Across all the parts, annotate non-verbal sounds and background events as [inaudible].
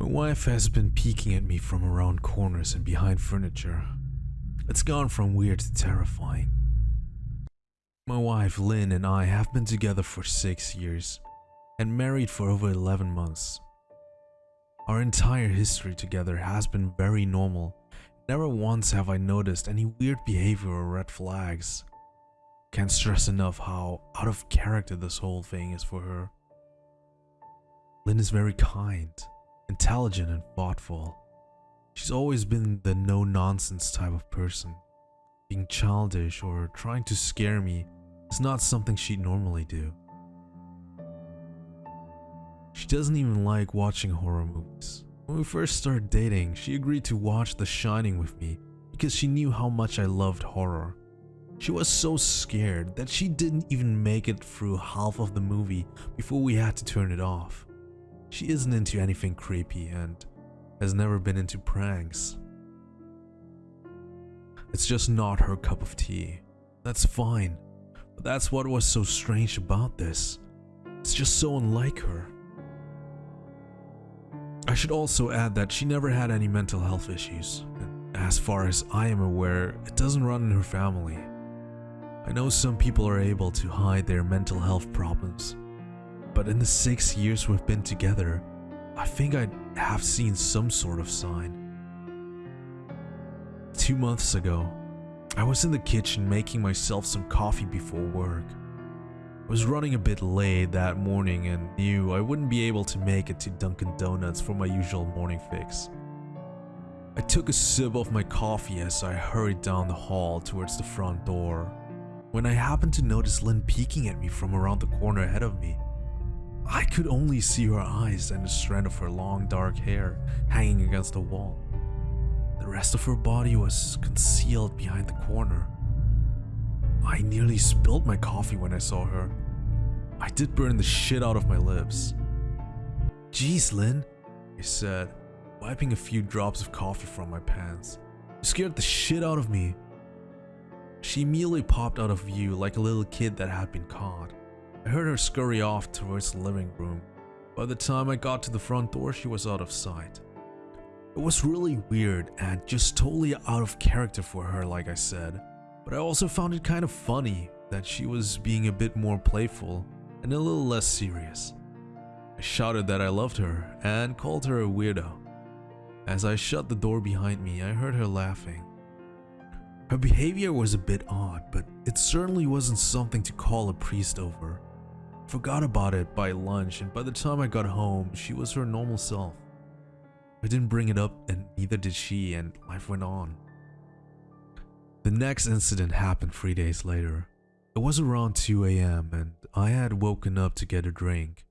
My wife has been peeking at me from around corners and behind furniture. It's gone from weird to terrifying. My wife Lynn and I have been together for six years and married for over 11 months. Our entire history together has been very normal. Never once have I noticed any weird behavior or red flags. Can't stress enough how out of character this whole thing is for her. Lynn is very kind, intelligent, and thoughtful. She's always been the no nonsense type of person. Being childish or trying to scare me is not something she'd normally do. She doesn't even like watching horror movies. When we first started dating, she agreed to watch The Shining with me because she knew how much I loved horror. She was so scared that she didn't even make it through half of the movie before we had to turn it off. She isn't into anything creepy and has never been into pranks. It's just not her cup of tea. That's fine, but that's what was so strange about this. It's just so unlike her. I should also add that she never had any mental health issues, and as far as I am aware, it doesn't run in her family. I know some people are able to hide their mental health problems, but in the six years we've been together, I think I have seen some sort of sign. Two months ago, I was in the kitchen making myself some coffee before work. I was running a bit late that morning and knew I wouldn't be able to make it to Dunkin' Donuts for my usual morning fix. I took a sip of my coffee as I hurried down the hall towards the front door, when I happened to notice Lynn peeking at me from around the corner ahead of me. I could only see her eyes and a strand of her long dark hair hanging against the wall. The rest of her body was concealed behind the corner. I nearly spilled my coffee when I saw her. I did burn the shit out of my lips. Jeez, Lynn, I said, wiping a few drops of coffee from my pants. You scared the shit out of me. She immediately popped out of view like a little kid that had been caught. I heard her scurry off towards the living room. By the time I got to the front door, she was out of sight. It was really weird and just totally out of character for her, like I said. But I also found it kind of funny that she was being a bit more playful and a little less serious. I shouted that I loved her and called her a weirdo. As I shut the door behind me, I heard her laughing. Her behavior was a bit odd, but it certainly wasn't something to call a priest over. Forgot about it by lunch, and by the time I got home, she was her normal self. I didn't bring it up, and neither did she, and life went on. The next incident happened three days later. It was around 2 a.m., and I had woken up to get a drink.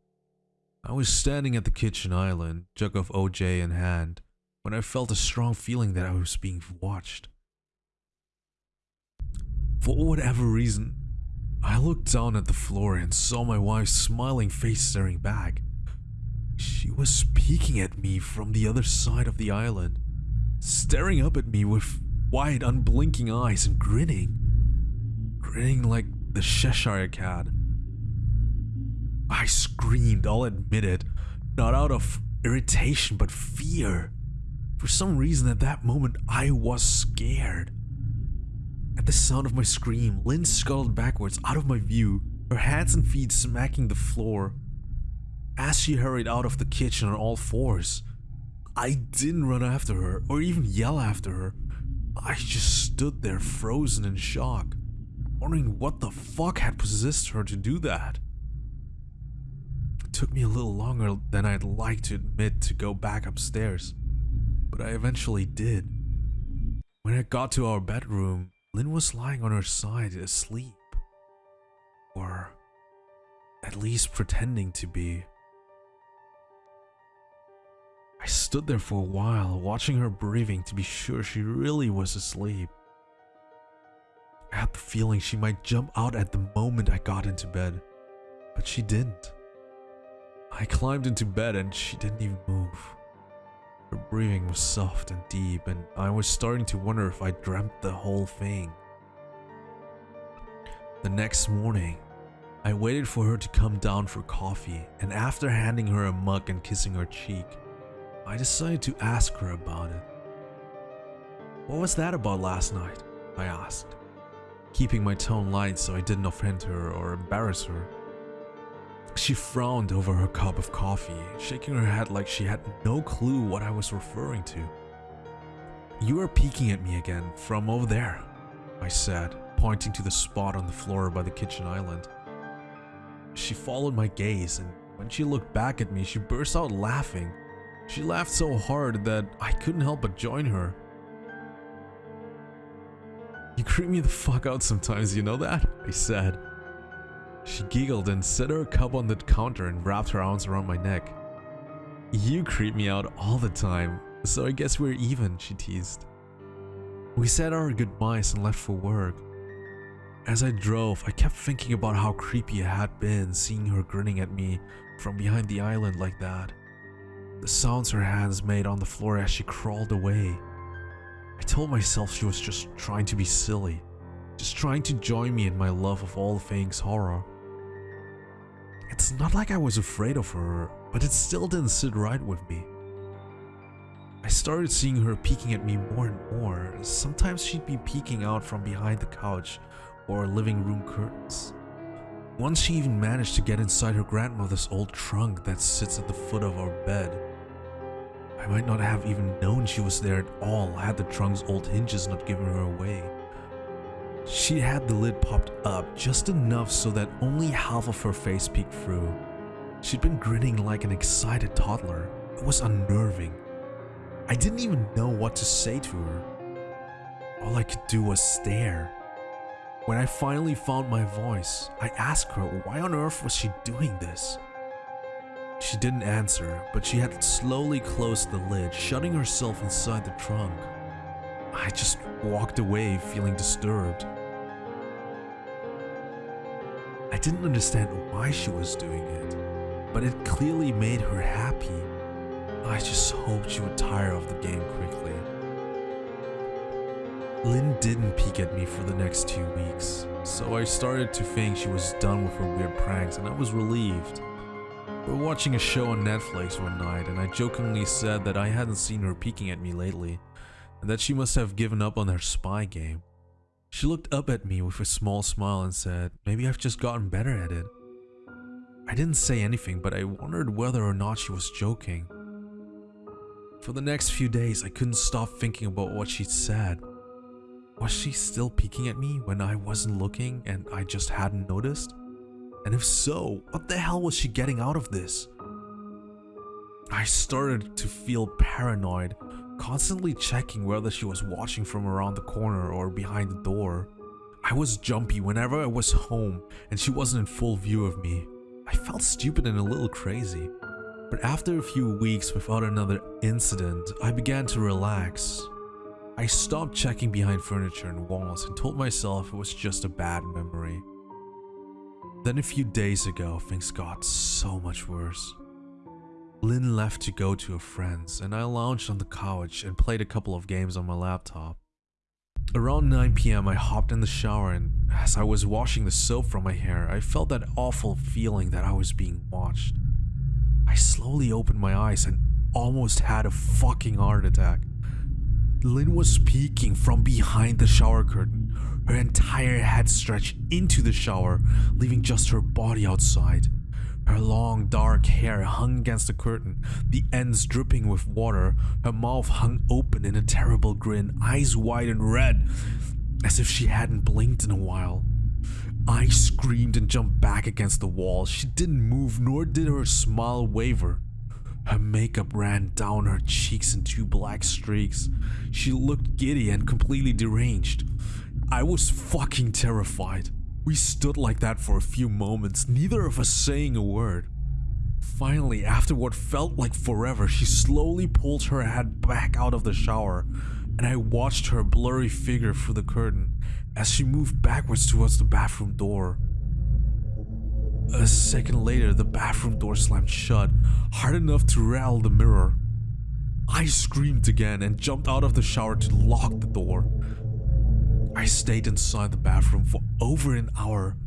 I was standing at the kitchen island, jug of OJ in hand, when I felt a strong feeling that I was being watched. For whatever reason, I looked down at the floor and saw my wife's smiling face staring back. She was peeking at me from the other side of the island, staring up at me with wide, unblinking eyes and grinning. Grinning like the Cheshire Cat. I screamed, I'll admit it, not out of irritation but fear. For some reason at that moment, I was scared. At the sound of my scream, Lynn scuttled backwards out of my view, her hands and feet smacking the floor. As she hurried out of the kitchen on all fours, I didn't run after her or even yell after her. I just stood there frozen in shock, wondering what the fuck had possessed her to do that. It took me a little longer than I'd like to admit to go back upstairs, but I eventually did. When I got to our bedroom, Lynn was lying on her side asleep. Or at least pretending to be. I stood there for a while, watching her breathing to be sure she really was asleep. I had the feeling she might jump out at the moment I got into bed, but she didn't. I climbed into bed and she didn't even move. Her breathing was soft and deep, and I was starting to wonder if I dreamt the whole thing. The next morning, I waited for her to come down for coffee, and after handing her a mug and kissing her cheek, I decided to ask her about it. What was that about last night? I asked, keeping my tone light so I didn't offend her or embarrass her. She frowned over her cup of coffee, shaking her head like she had no clue what I was referring to. You are peeking at me again from over there, I said, pointing to the spot on the floor by the kitchen island. She followed my gaze, and when she looked back at me, she burst out laughing. She laughed so hard that I couldn't help but join her. You creep me the fuck out sometimes, you know that? I said. She giggled and set her cup on the counter and wrapped her arms around my neck. You creep me out all the time, so I guess we're even, she teased. We said our goodbyes and left for work. As I drove, I kept thinking about how creepy it had been seeing her grinning at me from behind the island like that. The sounds her hands made on the floor as she crawled away. I told myself she was just trying to be silly, just trying to join me in my love of all things horror. It's not like I was afraid of her, but it still didn't sit right with me. I started seeing her peeking at me more and more. Sometimes she'd be peeking out from behind the couch or living room curtains. Once she even managed to get inside her grandmother's old trunk that sits at the foot of our bed. I might not have even known she was there at all had the trunk's old hinges not given her away. She had the lid popped up just enough so that only half of her face peeked through. She'd been grinning like an excited toddler. It was unnerving. I didn't even know what to say to her. All I could do was stare. When I finally found my voice, I asked her why on earth was she doing this? She didn't answer, but she had slowly closed the lid, shutting herself inside the trunk. I just walked away feeling disturbed. I didn't understand why she was doing it, but it clearly made her happy. I just hoped she would tire of the game quickly. Lynn didn't peek at me for the next two weeks, so I started to think she was done with her weird pranks and I was relieved. We were watching a show on Netflix one night and I jokingly said that I hadn't seen her peeking at me lately that she must have given up on her spy game. She looked up at me with a small smile and said, maybe I've just gotten better at it. I didn't say anything, but I wondered whether or not she was joking. For the next few days, I couldn't stop thinking about what she'd said. Was she still peeking at me when I wasn't looking and I just hadn't noticed? And if so, what the hell was she getting out of this? I started to feel paranoid constantly checking whether she was watching from around the corner or behind the door. I was jumpy whenever I was home and she wasn't in full view of me. I felt stupid and a little crazy. But after a few weeks without another incident, I began to relax. I stopped checking behind furniture and walls and told myself it was just a bad memory. Then a few days ago, things got so much worse. Lynn left to go to a friend's, and I lounged on the couch and played a couple of games on my laptop. Around 9 pm, I hopped in the shower, and as I was washing the soap from my hair, I felt that awful feeling that I was being watched. I slowly opened my eyes and almost had a fucking heart attack. Lynn was peeking from behind the shower curtain, her entire head stretched into the shower, leaving just her body outside. Her long dark hair hung against the curtain, the ends dripping with water, her mouth hung open in a terrible grin, eyes wide and red, as if she hadn't blinked in a while. I screamed and jumped back against the wall. She didn't move, nor did her smile waver. Her makeup ran down her cheeks in two black streaks. She looked giddy and completely deranged. I was fucking terrified. We stood like that for a few moments, neither of us saying a word. Finally, after what felt like forever, she slowly pulled her head back out of the shower, and I watched her blurry figure through the curtain as she moved backwards towards the bathroom door. A second later, the bathroom door slammed shut, hard enough to rattle the mirror. I screamed again and jumped out of the shower to lock the door. I stayed inside the bathroom for over an hour.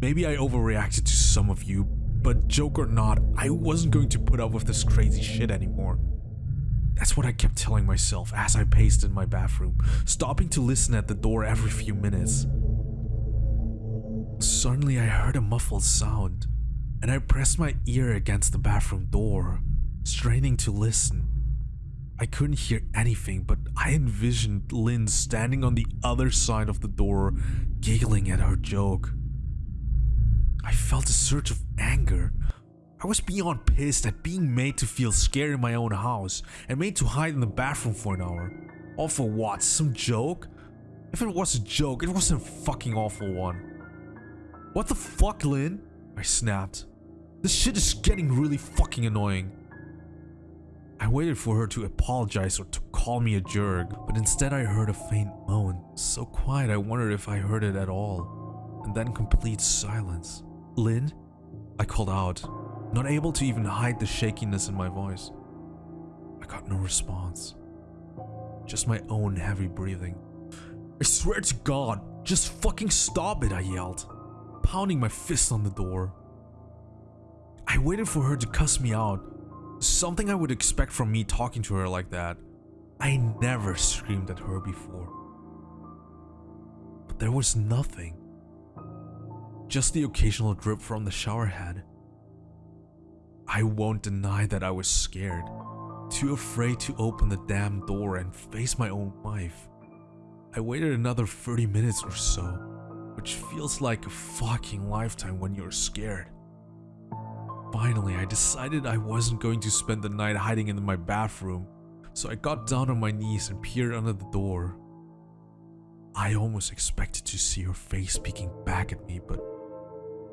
Maybe I overreacted to some of you, but joke or not, I wasn't going to put up with this crazy shit anymore. That's what I kept telling myself as I paced in my bathroom, stopping to listen at the door every few minutes. Suddenly, I heard a muffled sound, and I pressed my ear against the bathroom door, straining to listen. I couldn't hear anything, but I envisioned Lynn standing on the other side of the door, giggling at her joke. I felt a surge of anger. I was beyond pissed at being made to feel scared in my own house and made to hide in the bathroom for an hour. All for what? Some joke? If it was a joke, it was a fucking awful one. What the fuck, Lynn? I snapped. This shit is getting really fucking annoying. I waited for her to apologize or to call me a jerk, but instead I heard a faint moan, so quiet I wondered if I heard it at all, and then complete silence. Lynn? I called out, not able to even hide the shakiness in my voice. I got no response, just my own heavy breathing. I swear to God, just fucking stop it, I yelled, pounding my fist on the door. I waited for her to cuss me out, something I would expect from me talking to her like that. I never screamed at her before. But there was nothing. Just the occasional drip from the shower head. I won't deny that I was scared, too afraid to open the damn door and face my own wife. I waited another 30 minutes or so, which feels like a fucking lifetime when you're scared. Finally, I decided I wasn't going to spend the night hiding in my bathroom, so I got down on my knees and peered under the door. I almost expected to see her face peeking back at me, but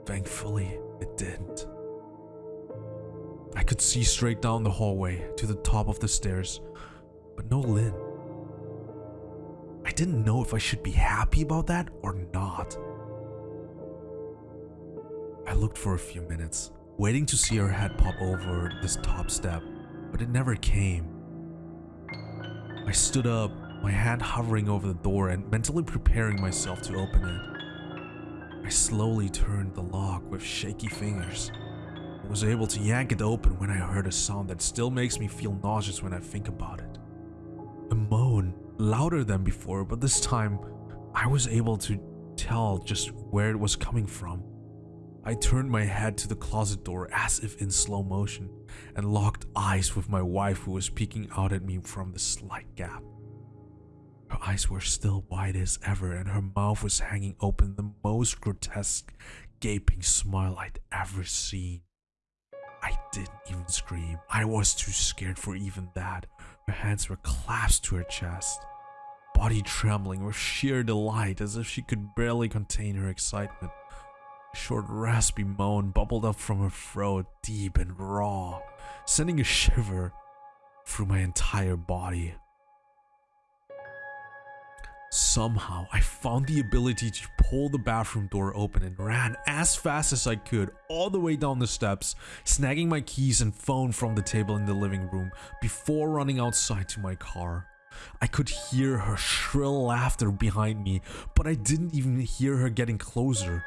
thankfully, it didn't. I could see straight down the hallway to the top of the stairs, but no Lynn. I didn't know if I should be happy about that or not. I looked for a few minutes, waiting to see her head pop over this top step, but it never came. I stood up, my hand hovering over the door and mentally preparing myself to open it. I slowly turned the lock with shaky fingers. I was able to yank it open when I heard a sound that still makes me feel nauseous when I think about it. A moan, louder than before, but this time I was able to tell just where it was coming from. I turned my head to the closet door as if in slow motion and locked eyes with my wife who was peeking out at me from the slight gap. Her eyes were still wide as ever and her mouth was hanging open the most grotesque gaping smile I'd ever seen. I didn't even scream. I was too scared for even that. Her hands were clasped to her chest, body trembling with sheer delight as if she could barely contain her excitement short raspy moan bubbled up from her throat, deep and raw, sending a shiver through my entire body. Somehow, I found the ability to pull the bathroom door open and ran as fast as I could all the way down the steps, snagging my keys and phone from the table in the living room before running outside to my car. I could hear her shrill laughter behind me, but I didn't even hear her getting closer.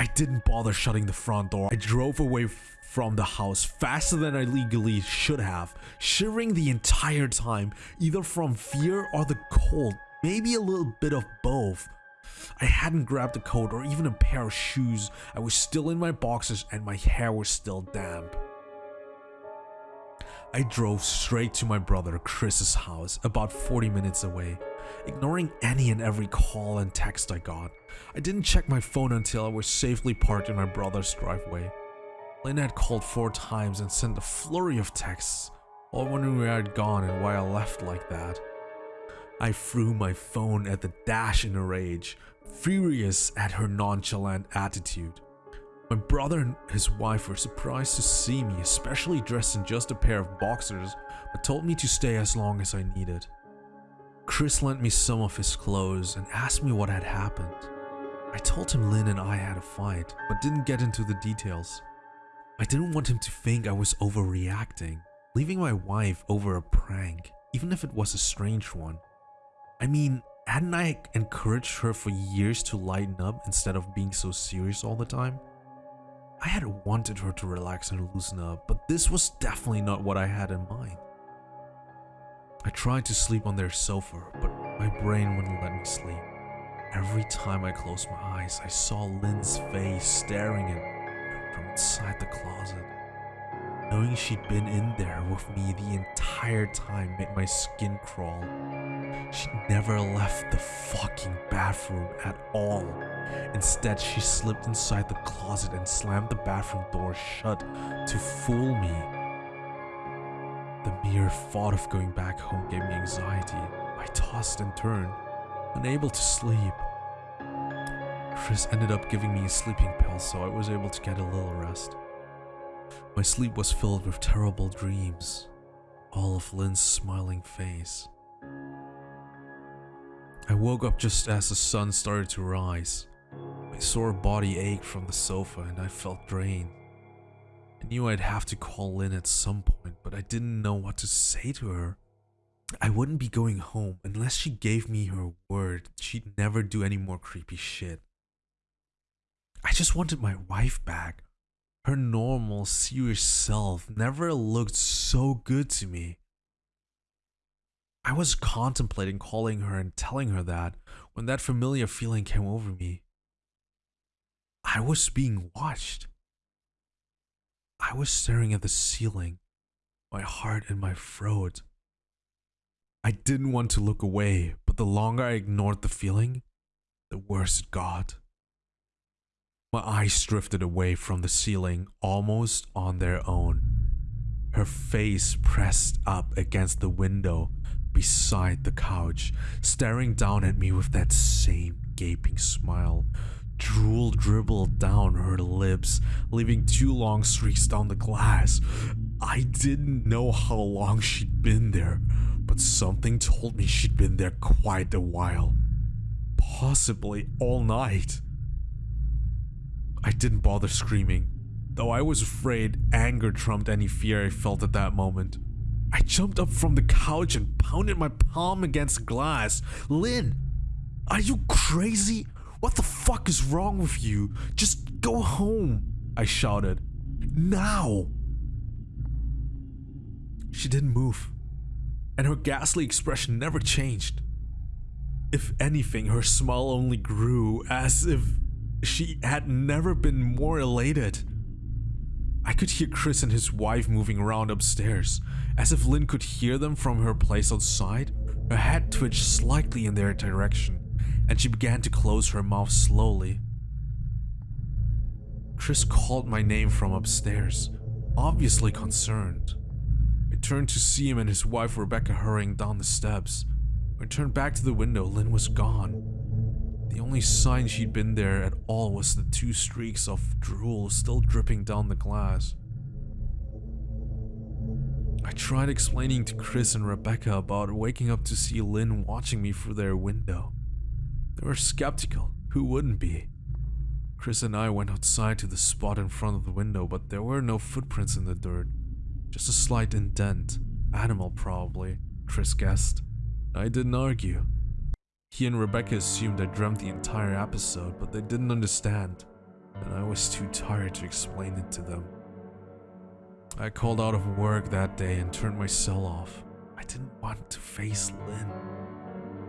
I didn't bother shutting the front door. I drove away from the house faster than I legally should have, shivering the entire time, either from fear or the cold, maybe a little bit of both. I hadn't grabbed a coat or even a pair of shoes. I was still in my boxers and my hair was still damp. I drove straight to my brother Chris's house, about 40 minutes away ignoring any and every call and text I got. I didn't check my phone until I was safely parked in my brother's driveway. Lynn had called four times and sent a flurry of texts, all wondering where I'd gone and why I left like that. I threw my phone at the dash in a rage, furious at her nonchalant attitude. My brother and his wife were surprised to see me, especially dressed in just a pair of boxers, but told me to stay as long as I needed. Chris lent me some of his clothes and asked me what had happened. I told him Lynn and I had a fight, but didn't get into the details. I didn't want him to think I was overreacting, leaving my wife over a prank, even if it was a strange one. I mean, hadn't I encouraged her for years to lighten up instead of being so serious all the time? I had wanted her to relax and loosen up, but this was definitely not what I had in mind. I tried to sleep on their sofa, but my brain wouldn't let me sleep. Every time I closed my eyes, I saw Lynn's face staring at me from inside the closet. Knowing she'd been in there with me the entire time made my skin crawl. She never left the fucking bathroom at all. Instead, she slipped inside the closet and slammed the bathroom door shut to fool me. The mere thought of going back home gave me anxiety. I tossed and turned, unable to sleep. Chris ended up giving me a sleeping pill so I was able to get a little rest. My sleep was filled with terrible dreams, all of Lynn's smiling face. I woke up just as the sun started to rise. My sore body ached from the sofa and I felt drained. I knew I'd have to call Lynn at some point, but I didn't know what to say to her. I wouldn't be going home unless she gave me her word she'd never do any more creepy shit. I just wanted my wife back. Her normal, serious self never looked so good to me. I was contemplating calling her and telling her that when that familiar feeling came over me. I was being watched. I was staring at the ceiling, my heart in my throat. I didn't want to look away, but the longer I ignored the feeling, the worse it got. My eyes drifted away from the ceiling almost on their own. Her face pressed up against the window beside the couch, staring down at me with that same gaping smile Drool dribbled down her lips, leaving two long streaks down the glass. I didn't know how long she'd been there, but something told me she'd been there quite a while. Possibly all night. I didn't bother screaming, though I was afraid anger trumped any fear I felt at that moment. I jumped up from the couch and pounded my palm against glass. Lynn, are you crazy? What the fuck is wrong with you? Just go home, I shouted. Now! She didn't move, and her ghastly expression never changed. If anything, her smile only grew as if she had never been more elated. I could hear Chris and his wife moving around upstairs, as if Lynn could hear them from her place outside. Her head twitched slightly in their direction and she began to close her mouth slowly. Chris called my name from upstairs, obviously concerned. I turned to see him and his wife Rebecca hurrying down the steps. I turned back to the window, Lynn was gone. The only sign she'd been there at all was the two streaks of drool still dripping down the glass. I tried explaining to Chris and Rebecca about waking up to see Lynn watching me through their window. They were skeptical. Who wouldn't be? Chris and I went outside to the spot in front of the window, but there were no footprints in the dirt. Just a slight indent. Animal, probably, Chris guessed. I didn't argue. He and Rebecca assumed I dreamt the entire episode, but they didn't understand, and I was too tired to explain it to them. I called out of work that day and turned my cell off. I didn't want to face Lynn.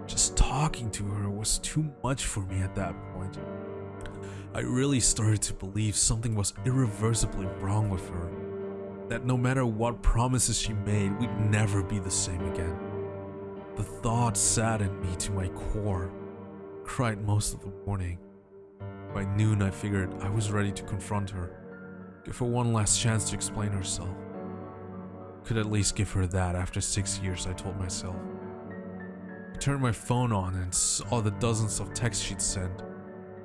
Just talking to her was too much for me at that point. I really started to believe something was irreversibly wrong with her. That no matter what promises she made, we'd never be the same again. The thought saddened me to my core. Cried most of the morning. By noon, I figured I was ready to confront her. Give her one last chance to explain herself. Could at least give her that after six years, I told myself I turned my phone on and saw the dozens of texts she'd sent,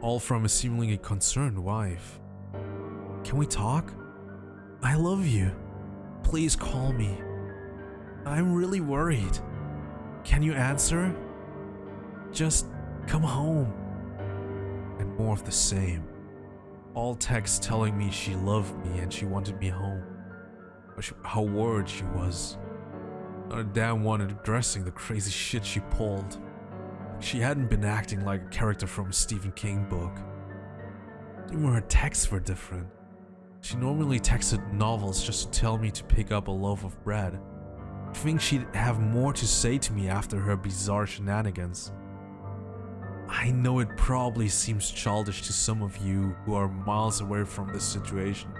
all from a seemingly concerned wife. Can we talk? I love you. Please call me. I'm really worried. Can you answer? Just come home. And more of the same. All texts telling me she loved me and she wanted me home. How worried she was. Not a damn one addressing the crazy shit she pulled. She hadn't been acting like a character from a Stephen King book. Even her texts were different. She normally texted novels just to tell me to pick up a loaf of bread. I think she'd have more to say to me after her bizarre shenanigans. I know it probably seems childish to some of you who are miles away from this situation.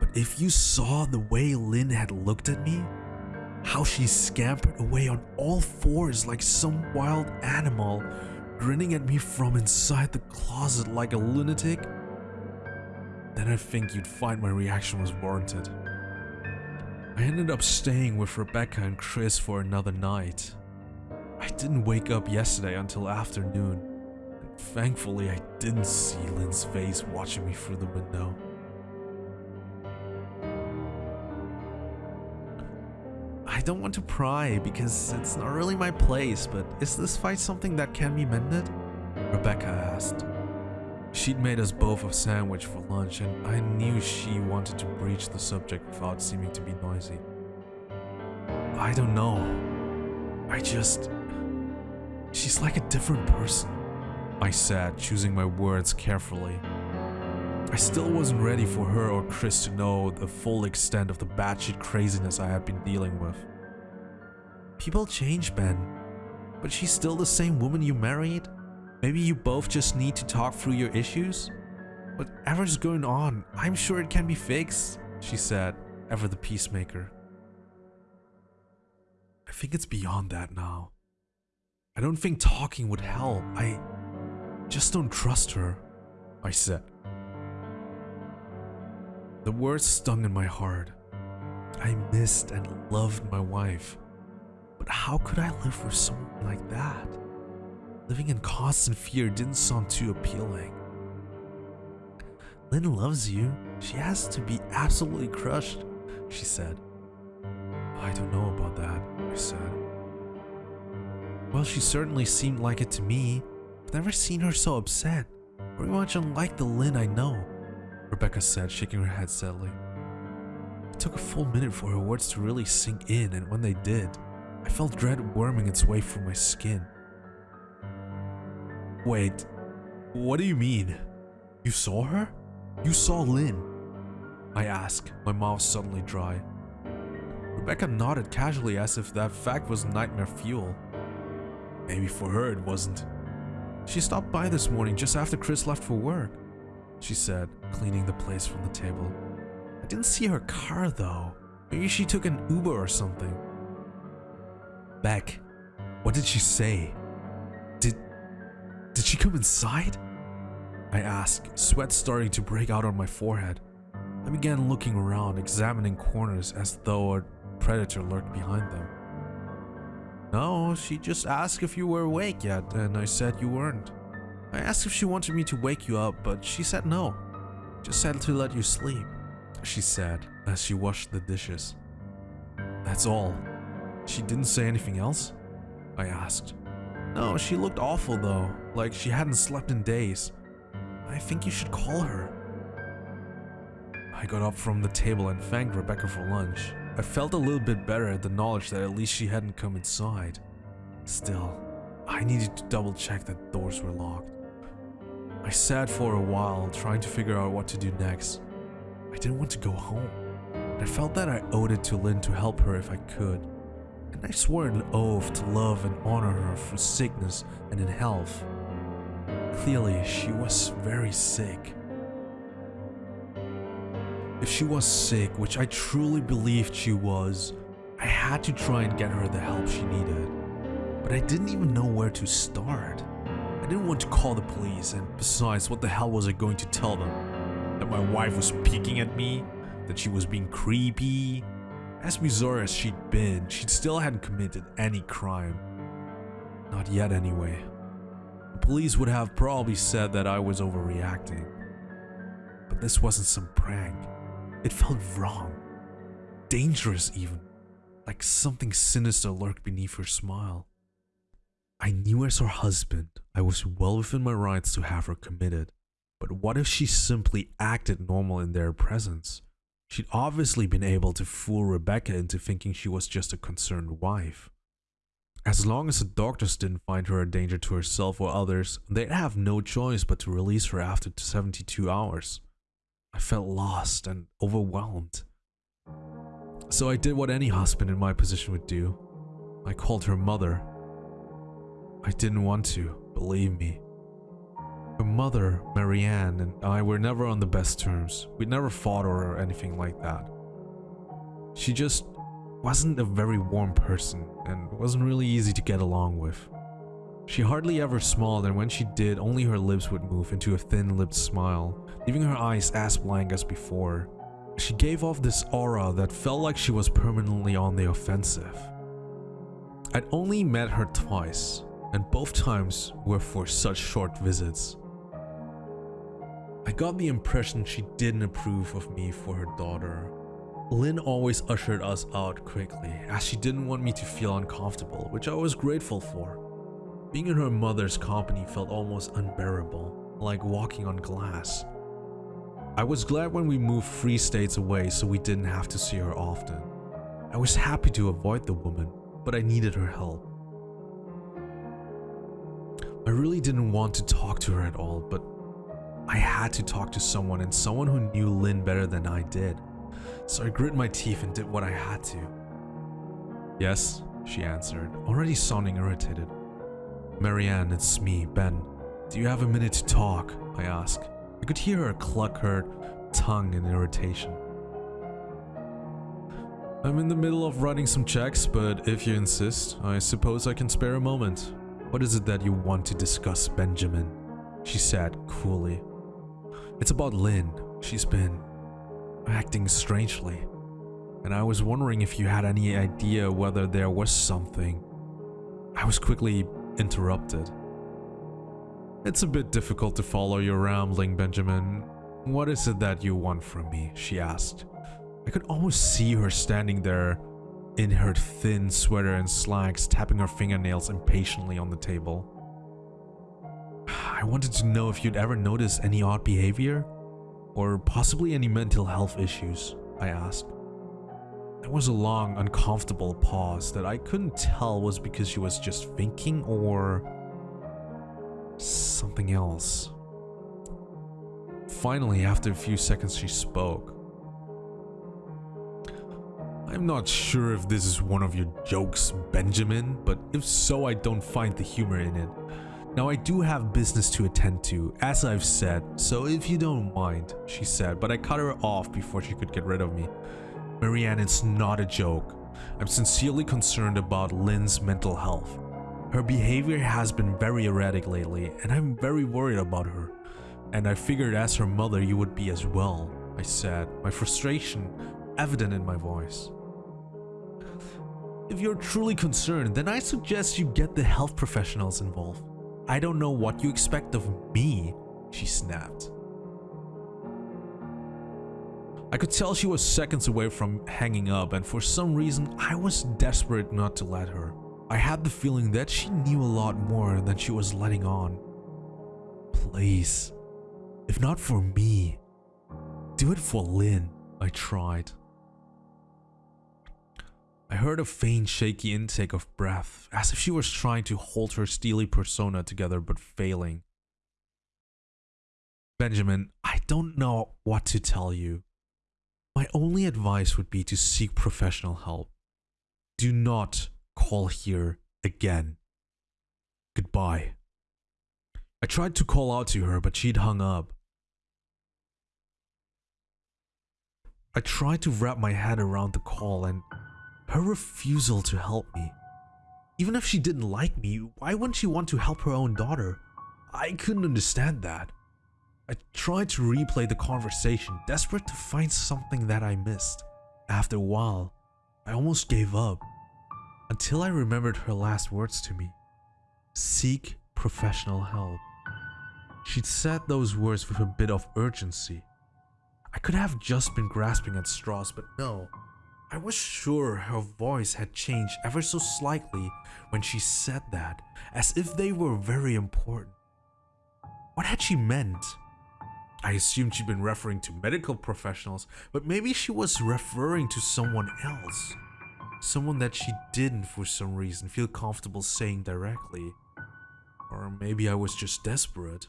But if you saw the way Lynn had looked at me, how she scampered away on all fours like some wild animal, grinning at me from inside the closet like a lunatic, then I think you'd find my reaction was warranted. I ended up staying with Rebecca and Chris for another night. I didn't wake up yesterday until afternoon, and thankfully I didn't see Lynn's face watching me through the window. I don't want to pry because it's not really my place, but is this fight something that can be mended? Rebecca asked. She'd made us both a sandwich for lunch, and I knew she wanted to breach the subject without seeming to be noisy. I don't know. I just. She's like a different person, I said, choosing my words carefully. I still wasn't ready for her or Chris to know the full extent of the batshit craziness I had been dealing with. People change, Ben, but she's still the same woman you married? Maybe you both just need to talk through your issues? Whatever's going on, I'm sure it can be fixed, she said, ever the peacemaker. I think it's beyond that now. I don't think talking would help. I just don't trust her, I said. The words stung in my heart. I missed and loved my wife. But how could I live with someone like that? Living in constant fear didn't sound too appealing. Lynn loves you. She has to be absolutely crushed, she said. I don't know about that, I said. Well, she certainly seemed like it to me. I've never seen her so upset. Very much unlike the Lynn I know. Rebecca said, shaking her head sadly. It took a full minute for her words to really sink in, and when they did, I felt dread worming its way through my skin. Wait, what do you mean? You saw her? You saw Lynn? I ask, my mouth suddenly dry. Rebecca nodded casually as if that fact was nightmare fuel. Maybe for her it wasn't. She stopped by this morning just after Chris left for work she said, cleaning the place from the table. I didn't see her car though. Maybe she took an Uber or something. Beck, what did she say? Did. she come inside? I asked, sweat starting to break out on my forehead. I began looking around, examining corners as though a predator lurked behind them. No, she just asked if you were awake yet, and I said you weren't. I asked if she wanted me to wake you up, but she said no. Just said to let you sleep, she said as she washed the dishes. That's all. She didn't say anything else? I asked. No, she looked awful though, like she hadn't slept in days. I think you should call her. I got up from the table and thanked Rebecca for lunch. I felt a little bit better at the knowledge that at least she hadn't come inside. Still, I needed to double check that doors were locked. I sat for a while trying to figure out what to do next. I didn't want to go home. I felt that I owed it to Lynn to help her if I could. And I swore an oath to love and honor her through sickness and in health. Clearly, she was very sick. If she was sick, which I truly believed she was, I had to try and get her the help she needed. But I didn't even know where to start. I didn't want to call the police, and besides, what the hell was I going to tell them? That my wife was peeking at me? That she was being creepy? As bizarre as she'd been, she still hadn't committed any crime. Not yet, anyway. The police would have probably said that I was overreacting. But this wasn't some prank. It felt wrong. Dangerous, even. Like something sinister lurked beneath her smile. I knew as her husband, I was well within my rights to have her committed. But what if she simply acted normal in their presence? She'd obviously been able to fool Rebecca into thinking she was just a concerned wife. As long as the doctors didn't find her a danger to herself or others, they'd have no choice but to release her after 72 hours. I felt lost and overwhelmed. So I did what any husband in my position would do. I called her mother. I didn't want to, believe me. Her mother, Marianne, and I were never on the best terms. We'd never fought or anything like that. She just wasn't a very warm person and wasn't really easy to get along with. She hardly ever smiled and when she did, only her lips would move into a thin-lipped smile, leaving her eyes as blank as before. She gave off this aura that felt like she was permanently on the offensive. I'd only met her twice, and both times were for such short visits. I got the impression she didn't approve of me for her daughter. Lynn always ushered us out quickly, as she didn't want me to feel uncomfortable, which I was grateful for. Being in her mother's company felt almost unbearable, like walking on glass. I was glad when we moved three states away so we didn't have to see her often. I was happy to avoid the woman, but I needed her help. I really didn't want to talk to her at all, but I had to talk to someone and someone who knew Lynn better than I did. So I grit my teeth and did what I had to. Yes, she answered, already sounding irritated. Marianne, it's me, Ben. Do you have a minute to talk? I asked. I could hear her cluck her tongue in irritation. I'm in the middle of writing some checks, but if you insist, I suppose I can spare a moment. What is it that you want to discuss, Benjamin? She said coolly. It's about Lynn. She's been acting strangely. And I was wondering if you had any idea whether there was something. I was quickly interrupted. It's a bit difficult to follow your rambling, Benjamin. What is it that you want from me? She asked. I could almost see her standing there in her thin sweater and slacks, tapping her fingernails impatiently on the table. I wanted to know if you'd ever noticed any odd behavior? Or possibly any mental health issues, I asked. There was a long, uncomfortable pause that I couldn't tell was because she was just thinking or something else. Finally, after a few seconds, she spoke. I'm not sure if this is one of your jokes, Benjamin, but if so, I don't find the humor in it. Now, I do have business to attend to, as I've said, so if you don't mind, she said, but I cut her off before she could get rid of me. Marianne, it's not a joke. I'm sincerely concerned about Lynn's mental health. Her behavior has been very erratic lately, and I'm very worried about her. And I figured as her mother you would be as well, I said, my frustration evident in my voice. If you're truly concerned, then I suggest you get the health professionals involved. I don't know what you expect of me, she snapped. I could tell she was seconds away from hanging up and for some reason I was desperate not to let her. I had the feeling that she knew a lot more than she was letting on. Please, if not for me, do it for Lynn, I tried. I heard a faint shaky intake of breath, as if she was trying to hold her steely persona together but failing. Benjamin, I don't know what to tell you. My only advice would be to seek professional help. Do not call here again. Goodbye. I tried to call out to her, but she'd hung up. I tried to wrap my head around the call and her refusal to help me. Even if she didn't like me, why wouldn't she want to help her own daughter? I couldn't understand that. I tried to replay the conversation, desperate to find something that I missed. After a while, I almost gave up. Until I remembered her last words to me. Seek professional help. She'd said those words with a bit of urgency. I could have just been grasping at straws, but no. I was sure her voice had changed ever so slightly when she said that, as if they were very important. What had she meant? I assumed she'd been referring to medical professionals, but maybe she was referring to someone else. Someone that she didn't, for some reason, feel comfortable saying directly. Or maybe I was just desperate.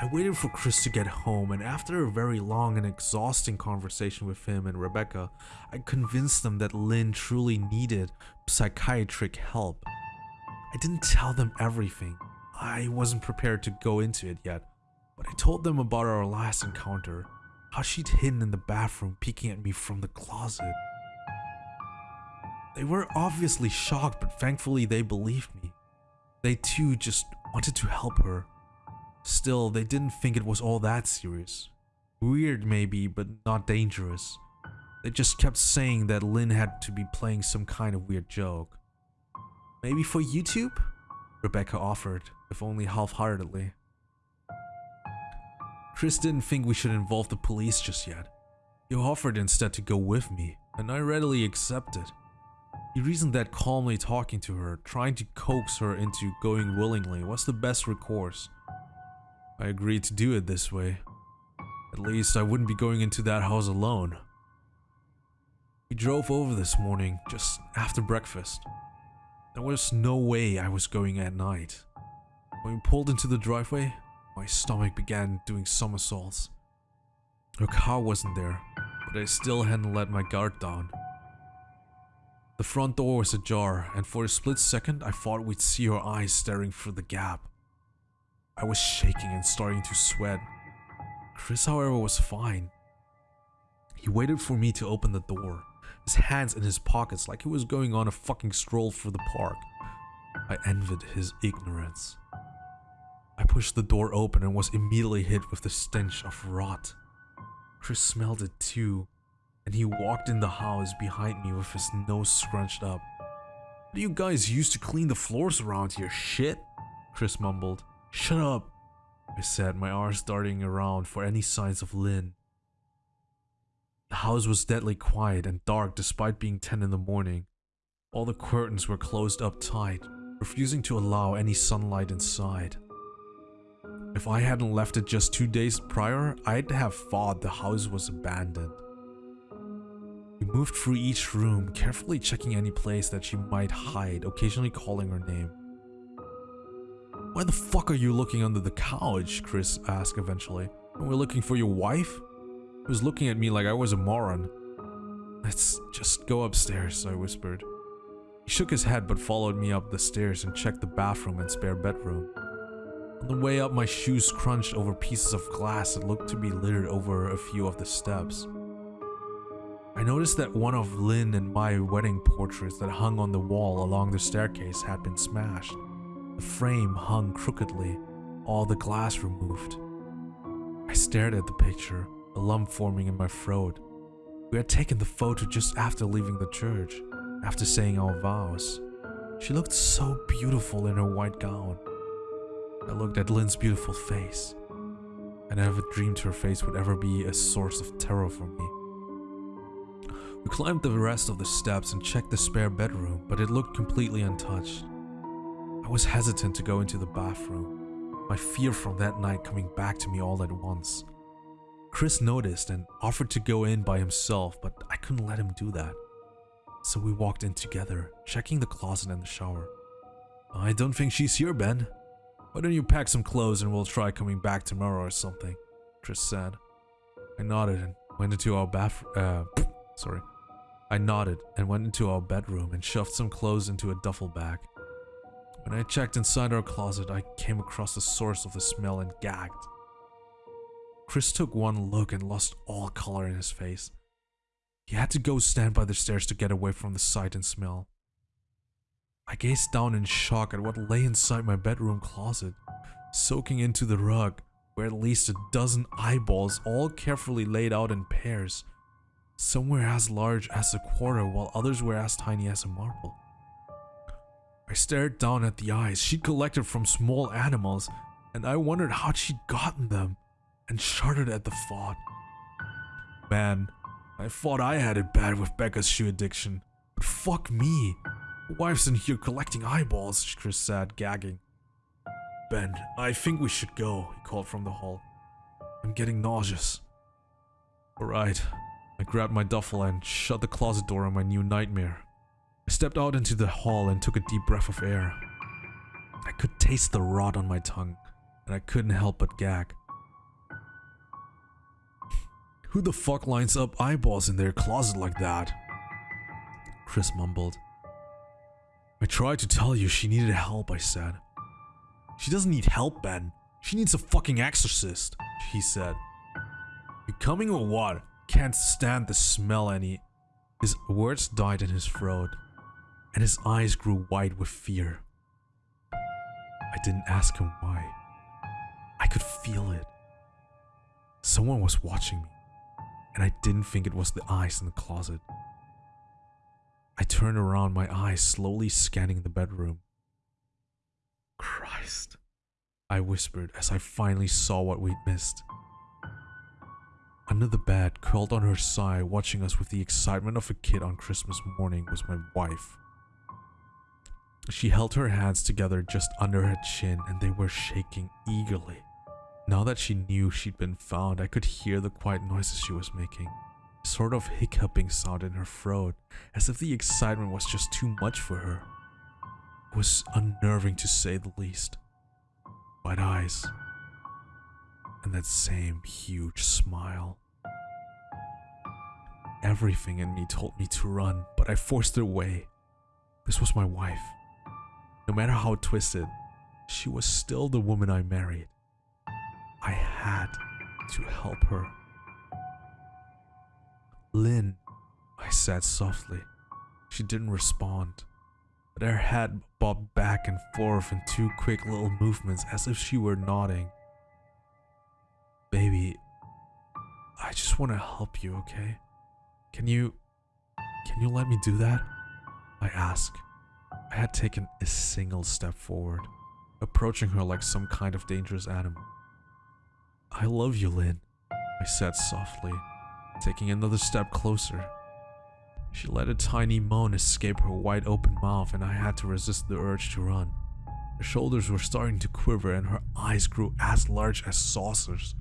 I waited for Chris to get home, and after a very long and exhausting conversation with him and Rebecca, I convinced them that Lynn truly needed psychiatric help. I didn't tell them everything. I wasn't prepared to go into it yet, but I told them about our last encounter, how she'd hidden in the bathroom peeking at me from the closet. They were obviously shocked, but thankfully they believed me. They too just wanted to help her. Still, they didn't think it was all that serious. Weird maybe, but not dangerous. They just kept saying that Lynn had to be playing some kind of weird joke. Maybe for YouTube? Rebecca offered, if only half-heartedly. Chris didn't think we should involve the police just yet. He offered instead to go with me, and I readily accepted. He reasoned that calmly talking to her, trying to coax her into going willingly was the best recourse. I agreed to do it this way. At least I wouldn't be going into that house alone. We drove over this morning, just after breakfast. There was no way I was going at night. When we pulled into the driveway, my stomach began doing somersaults. Her car wasn't there, but I still hadn't let my guard down. The front door was ajar, and for a split second I thought we'd see her eyes staring through the gap. I was shaking and starting to sweat. Chris, however, was fine. He waited for me to open the door, his hands in his pockets like he was going on a fucking stroll through the park. I envied his ignorance. I pushed the door open and was immediately hit with the stench of rot. Chris smelled it too, and he walked in the house behind me with his nose scrunched up. What do you guys use to clean the floors around here, shit? Chris mumbled. Shut up, I said, my arms darting around for any signs of Lynn. The house was deadly quiet and dark despite being 10 in the morning. All the curtains were closed up tight, refusing to allow any sunlight inside. If I hadn't left it just two days prior, I'd have thought the house was abandoned. We moved through each room, carefully checking any place that she might hide, occasionally calling her name. Why the fuck are you looking under the couch? Chris asked eventually. We're looking for your wife? He was looking at me like I was a moron. Let's just go upstairs, I whispered. He shook his head but followed me up the stairs and checked the bathroom and spare bedroom. On the way up, my shoes crunched over pieces of glass that looked to be littered over a few of the steps. I noticed that one of Lynn and my wedding portraits that hung on the wall along the staircase had been smashed. The frame hung crookedly, all the glass removed. I stared at the picture, a lump forming in my throat. We had taken the photo just after leaving the church, after saying our vows. She looked so beautiful in her white gown. I looked at Lynn's beautiful face. I never dreamed her face would ever be a source of terror for me. We climbed the rest of the steps and checked the spare bedroom, but it looked completely untouched. I was hesitant to go into the bathroom, my fear from that night coming back to me all at once. Chris noticed and offered to go in by himself, but I couldn't let him do that. So we walked in together, checking the closet and the shower. I don't think she's here, Ben. Why don't you pack some clothes and we'll try coming back tomorrow or something, Chris said. I nodded and went into our bath- uh, [clears throat] sorry. I nodded and went into our bedroom and shoved some clothes into a duffel bag. When I checked inside our closet, I came across the source of the smell and gagged. Chris took one look and lost all color in his face. He had to go stand by the stairs to get away from the sight and smell. I gazed down in shock at what lay inside my bedroom closet, soaking into the rug, were at least a dozen eyeballs all carefully laid out in pairs. Some were as large as a quarter while others were as tiny as a marble. I stared down at the eyes she'd collected from small animals, and I wondered how she'd gotten them, and shuddered at the thought. Man, I thought I had it bad with Becca's shoe addiction, but fuck me. Wife's in here collecting eyeballs, Chris said, gagging. Ben, I think we should go, he called from the hall. I'm getting nauseous. Alright. I grabbed my duffel and shut the closet door on my new nightmare. I stepped out into the hall and took a deep breath of air. I could taste the rot on my tongue, and I couldn't help but gag. [laughs] Who the fuck lines up eyeballs in their closet like that? Chris mumbled. I tried to tell you she needed help, I said. She doesn't need help, Ben. She needs a fucking exorcist, he said. You coming or what? Can't stand the smell any. His words died in his throat, and his eyes grew wide with fear. I didn't ask him why. I could feel it. Someone was watching me, and I didn't think it was the eyes in the closet. I turned around, my eyes slowly scanning the bedroom. Christ, I whispered as I finally saw what we'd missed. Under the bed, curled on her side, watching us with the excitement of a kid on Christmas morning, was my wife. She held her hands together just under her chin and they were shaking eagerly. Now that she knew she'd been found, I could hear the quiet noises she was making. A sort of hiccuping sound in her throat, as if the excitement was just too much for her. It was unnerving to say the least. White eyes, and that same huge smile. Everything in me told me to run, but I forced it away. This was my wife. No matter how twisted, she was still the woman I married. I had to help her. Lynn, I said softly. She didn't respond, but her head bobbed back and forth in two quick little movements as if she were nodding. Baby, I just want to help you, okay? Can you... Can you let me do that? I asked. I had taken a single step forward, approaching her like some kind of dangerous animal. I love you, Lynn, I said softly, taking another step closer. She let a tiny moan escape her wide open mouth and I had to resist the urge to run. Her shoulders were starting to quiver and her eyes grew as large as saucers.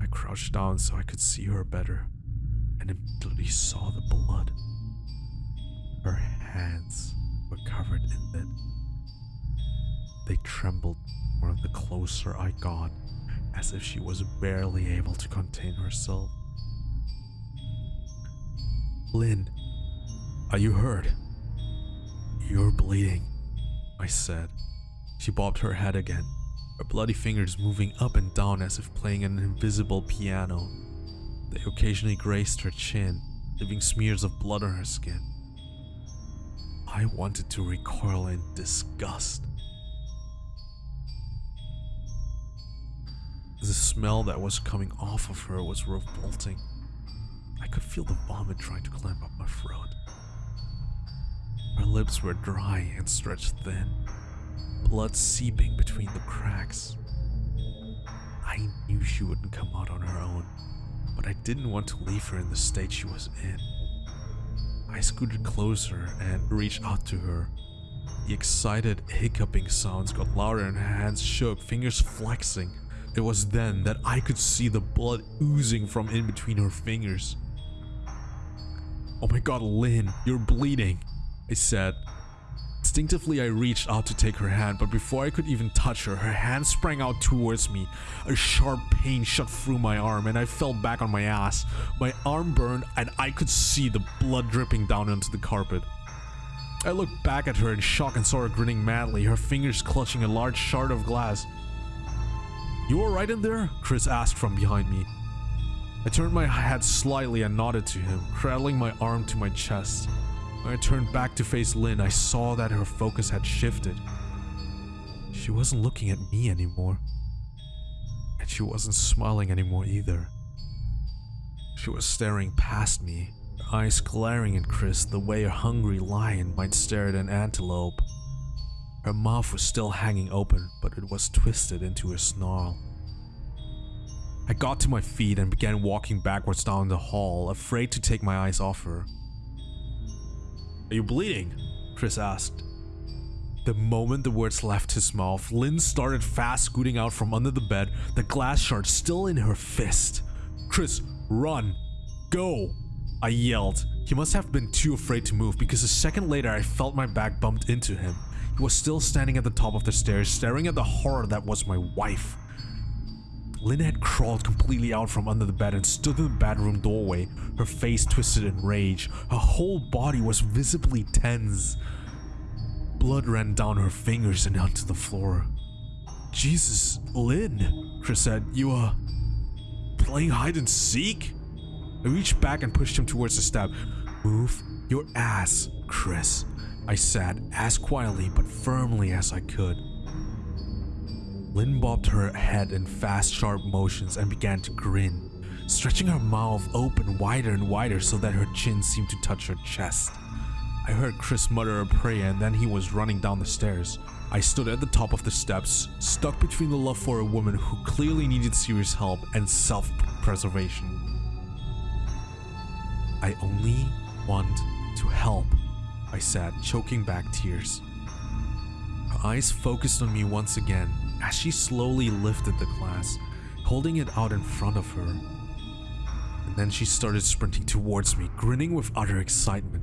I crouched down so I could see her better and immediately saw the blood. Her hands were covered in it. They trembled more the closer I got, as if she was barely able to contain herself. Lynn, are you hurt? You're bleeding, I said. She bobbed her head again, her bloody fingers moving up and down as if playing an invisible piano. They occasionally grazed her chin, leaving smears of blood on her skin. I wanted to recoil in disgust. The smell that was coming off of her was revolting. I could feel the vomit trying to climb up my throat. Her lips were dry and stretched thin, blood seeping between the cracks. I knew she wouldn't come out on her own but I didn't want to leave her in the state she was in. I scooted closer and reached out to her. The excited hiccuping sounds got louder and her hands shook, fingers flexing. It was then that I could see the blood oozing from in between her fingers. Oh my god, Lynn, you're bleeding, I said, Instinctively, I reached out to take her hand, but before I could even touch her, her hand sprang out towards me. A sharp pain shot through my arm, and I fell back on my ass. My arm burned, and I could see the blood dripping down onto the carpet. I looked back at her in shock and saw her grinning madly, her fingers clutching a large shard of glass. You alright in there? Chris asked from behind me. I turned my head slightly and nodded to him, cradling my arm to my chest. When I turned back to face Lynn, I saw that her focus had shifted. She wasn't looking at me anymore. And she wasn't smiling anymore either. She was staring past me, her eyes glaring at Chris the way a hungry lion might stare at an antelope. Her mouth was still hanging open, but it was twisted into a snarl. I got to my feet and began walking backwards down the hall, afraid to take my eyes off her. Are you bleeding? Chris asked. The moment the words left his mouth, Lynn started fast scooting out from under the bed, the glass shard still in her fist. Chris, run! Go! I yelled. He must have been too afraid to move because a second later I felt my back bumped into him. He was still standing at the top of the stairs, staring at the horror that was my wife. Lynn had crawled completely out from under the bed and stood in the bedroom doorway, her face twisted in rage. Her whole body was visibly tense. Blood ran down her fingers and onto the floor. Jesus, Lynn, Chris said, you are uh, playing hide and seek? I reached back and pushed him towards the step. Move your ass, Chris, I said, as quietly but firmly as I could. Lynn bobbed her head in fast, sharp motions and began to grin, stretching her mouth open wider and wider so that her chin seemed to touch her chest. I heard Chris mutter a prayer and then he was running down the stairs. I stood at the top of the steps, stuck between the love for a woman who clearly needed serious help and self-preservation. I only want to help, I said, choking back tears. Her eyes focused on me once again as she slowly lifted the glass, holding it out in front of her. And then she started sprinting towards me, grinning with utter excitement.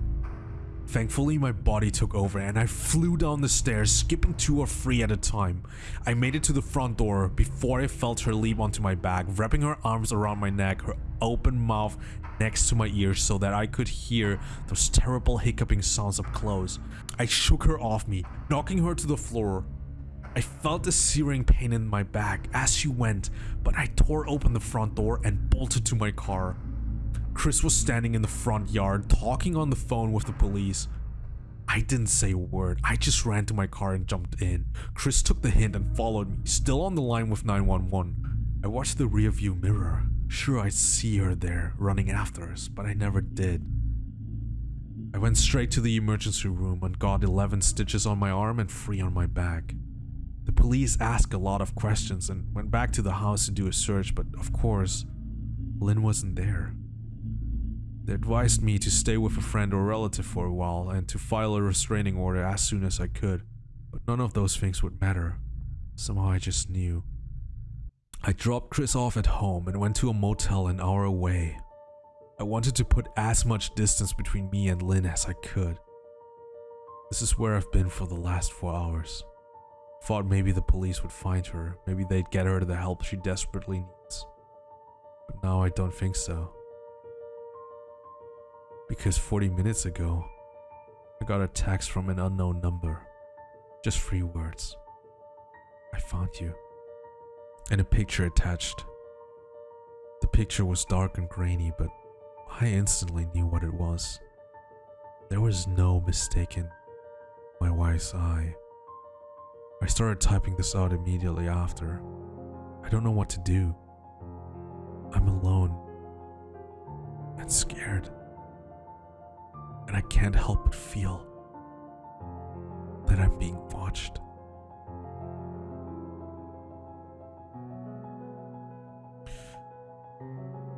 Thankfully, my body took over and I flew down the stairs, skipping two or three at a time. I made it to the front door before I felt her leap onto my back, wrapping her arms around my neck, her open mouth next to my ear so that I could hear those terrible hiccuping sounds up close. I shook her off me, knocking her to the floor. I felt a searing pain in my back as she went, but I tore open the front door and bolted to my car. Chris was standing in the front yard talking on the phone with the police. I didn't say a word, I just ran to my car and jumped in. Chris took the hint and followed me, still on the line with 911. I watched the rearview mirror. Sure, I'd see her there, running after us, but I never did. I went straight to the emergency room and got 11 stitches on my arm and 3 on my back. The police asked a lot of questions and went back to the house to do a search, but of course, Lynn wasn't there. They advised me to stay with a friend or relative for a while and to file a restraining order as soon as I could, but none of those things would matter. Somehow I just knew. I dropped Chris off at home and went to a motel an hour away. I wanted to put as much distance between me and Lynn as I could. This is where I've been for the last four hours. Thought maybe the police would find her, maybe they'd get her the help she desperately needs. But now I don't think so. Because 40 minutes ago, I got a text from an unknown number. Just three words. I found you. And a picture attached. The picture was dark and grainy, but I instantly knew what it was. There was no mistaking my wife's eye. I started typing this out immediately after. I don't know what to do. I'm alone and scared. And I can't help but feel that I'm being watched.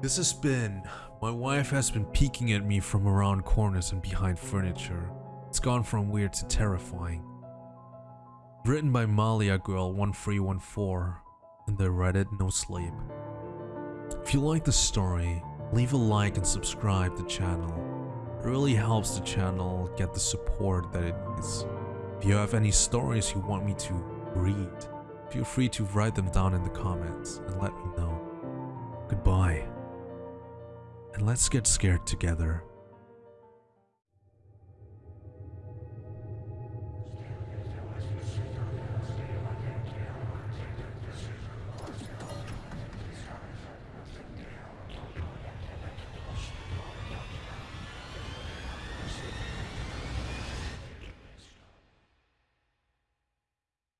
This has been. My wife has been peeking at me from around corners and behind furniture. It's gone from weird to terrifying. Written by Malia Girl 1314 in the Reddit No Sleep. If you like the story, leave a like and subscribe to the channel. It really helps the channel get the support that it needs. If you have any stories you want me to read, feel free to write them down in the comments and let me know. Goodbye. And let's get scared together.